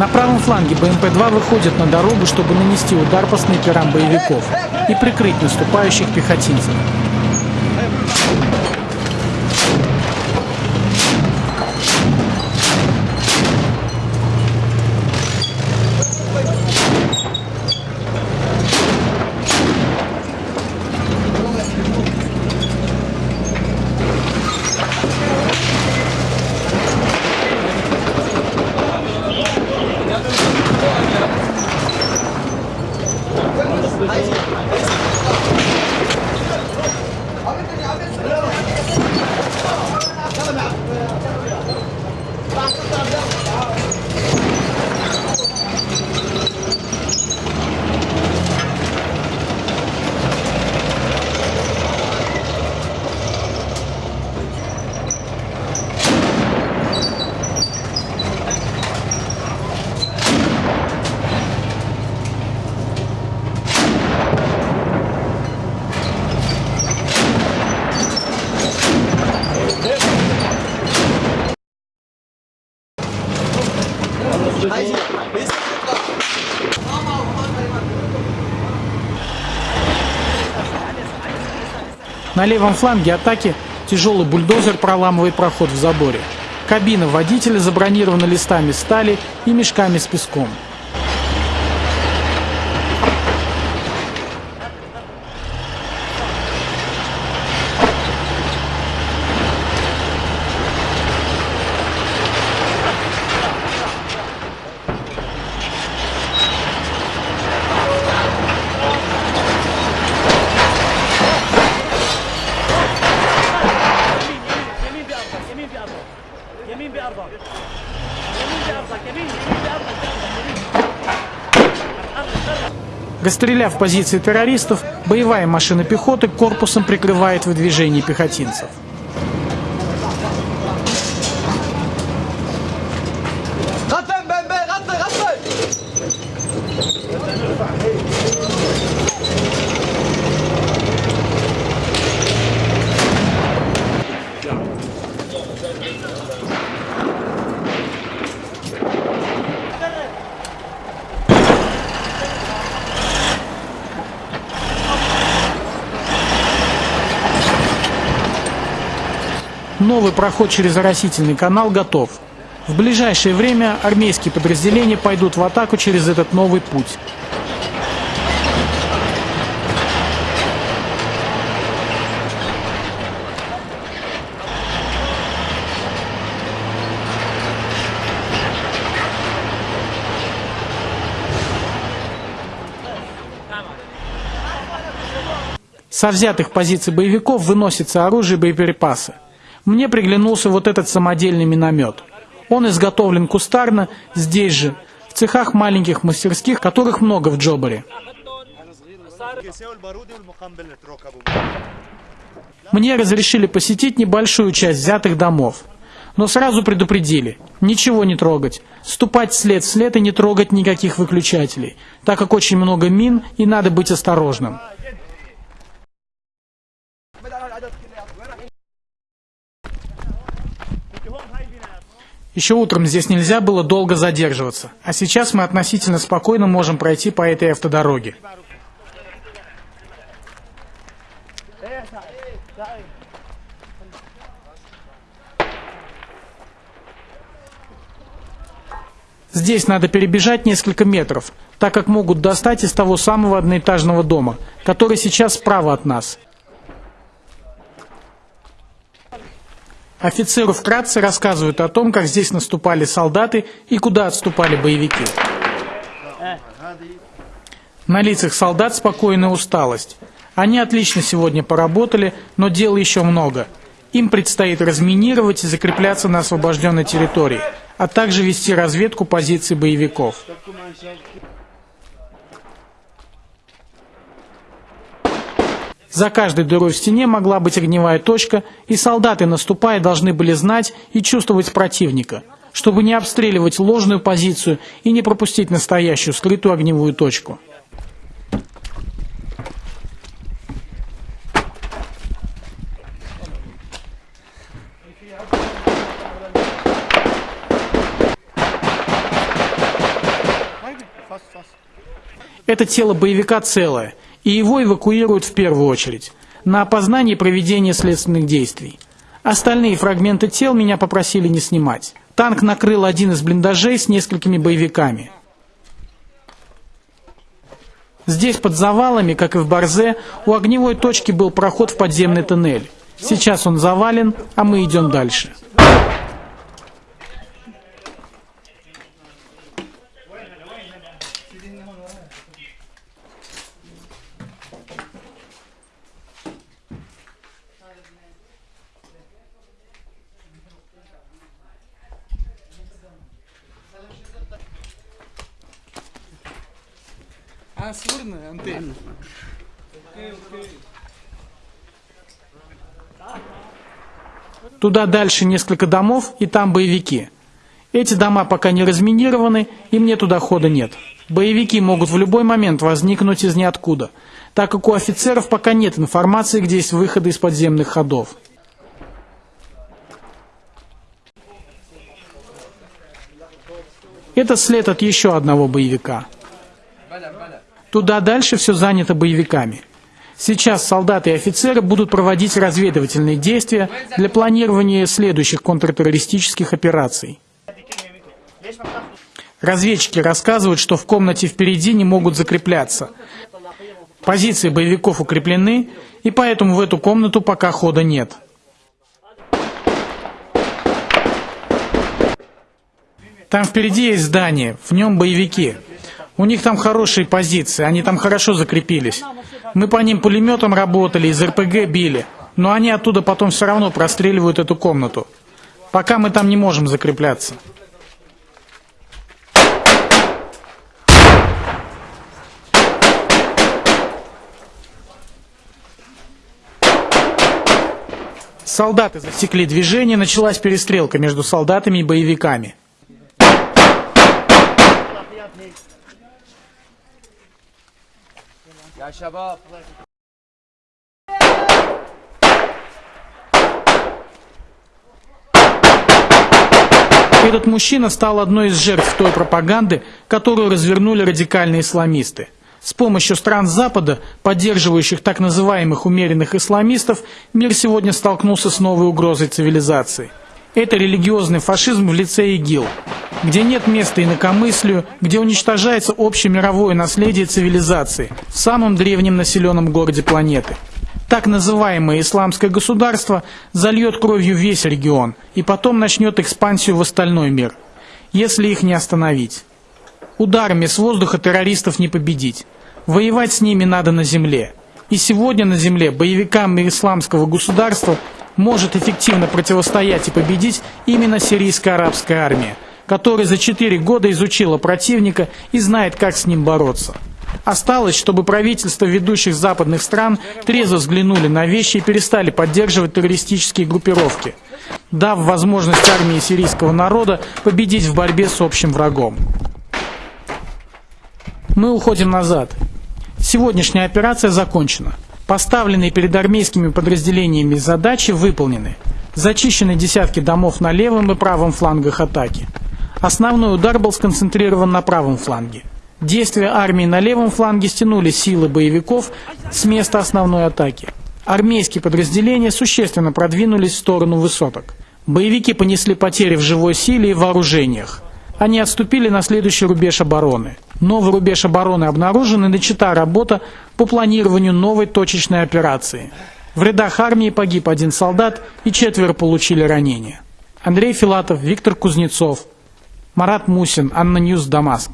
На правом фланге БМП-2 выходит на дорогу, чтобы нанести удар по снайперам боевиков и прикрыть наступающих пехотинцев. На левом фланге атаки тяжелый бульдозер проламывает проход в заборе. Кабина водителя забронирована листами стали и мешками с песком. Расстреляв позиции террористов, боевая машина пехоты корпусом прикрывает выдвижение пехотинцев. Новый проход через оросительный канал готов. В ближайшее время армейские подразделения пойдут в атаку через этот новый путь. Со взятых позиций боевиков выносится оружие и боеприпасы. Мне приглянулся вот этот самодельный миномет. Он изготовлен кустарно, здесь же, в цехах маленьких мастерских, которых много в Джобаре. Мне разрешили посетить небольшую часть взятых домов. Но сразу предупредили, ничего не трогать, ступать след в след и не трогать никаких выключателей, так как очень много мин и надо быть осторожным. Еще утром здесь нельзя было долго задерживаться, а сейчас мы относительно спокойно можем пройти по этой автодороге. Здесь надо перебежать несколько метров, так как могут достать из того самого одноэтажного дома, который сейчас справа от нас. Офицеру вкратце рассказывают о том, как здесь наступали солдаты и куда отступали боевики. На лицах солдат спокойная усталость. Они отлично сегодня поработали, но дел еще много. Им предстоит разминировать и закрепляться на освобожденной территории, а также вести разведку позиций боевиков. За каждой дырой в стене могла быть огневая точка, и солдаты, наступая, должны были знать и чувствовать противника, чтобы не обстреливать ложную позицию и не пропустить настоящую скрытую огневую точку. Это тело боевика целое, и его эвакуируют в первую очередь на опознание и проведение следственных действий. Остальные фрагменты тел меня попросили не снимать. Танк накрыл один из блиндажей с несколькими боевиками. Здесь под завалами, как и в Барзе, у огневой точки был проход в подземный тоннель. Сейчас он завален, а мы идем дальше. А, сырно, антенна. Туда дальше несколько домов, и там боевики. Эти дома пока не разминированы, и мне туда хода нет. Боевики могут в любой момент возникнуть из ниоткуда, так как у офицеров пока нет информации, где есть выходы из подземных ходов. Это след от еще одного боевика. Туда дальше все занято боевиками. Сейчас солдаты и офицеры будут проводить разведывательные действия для планирования следующих контртеррористических операций. Разведчики рассказывают, что в комнате впереди не могут закрепляться. Позиции боевиков укреплены, и поэтому в эту комнату пока хода нет. Там впереди есть здание, в нем боевики. У них там хорошие позиции, они там хорошо закрепились. Мы по ним пулеметом работали, из РПГ били. Но они оттуда потом все равно простреливают эту комнату. Пока мы там не можем закрепляться. Солдаты засекли движение, началась перестрелка между солдатами и боевиками. يا شباب Этот мужчина стал одной из жертв той пропаганды, которую развернули радикальные исламисты. С помощью стран Запада, поддерживающих так называемых умеренных исламистов, мир сегодня столкнулся с новой угрозой цивилизации. Это религиозный фашизм в лице ИГИЛ, где нет места инакомыслию, где уничтожается общемировое наследие цивилизации в самом древнем населенном городе планеты. Так называемое исламское государство зальет кровью весь регион и потом начнет экспансию в остальной мир, если их не остановить. Ударами с воздуха террористов не победить. Воевать с ними надо на земле. И сегодня на земле боевикам исламского государства может эффективно противостоять и победить именно сирийская арабская армия, которая за 4 года изучила противника и знает, как с ним бороться. Осталось, чтобы правительства ведущих западных стран трезво взглянули на вещи и перестали поддерживать террористические группировки, дав возможность армии сирийского народа победить в борьбе с общим врагом. Мы уходим назад. Сегодняшняя операция закончена. Поставленные перед армейскими подразделениями задачи выполнены. Зачищены десятки домов на левом и правом флангах атаки. Основной удар был сконцентрирован на правом фланге. Действия армии на левом фланге стянули силы боевиков с места основной атаки. Армейские подразделения существенно продвинулись в сторону высоток. Боевики понесли потери в живой силе и вооружениях. Они отступили на следующий рубеж обороны. Новый рубеж обороны обнаружен и начата работа по планированию новой точечной операции. В рядах армии погиб один солдат и четверо получили ранения. Андрей Филатов, Виктор Кузнецов, Марат Мусин, ANNA News, Дамаск.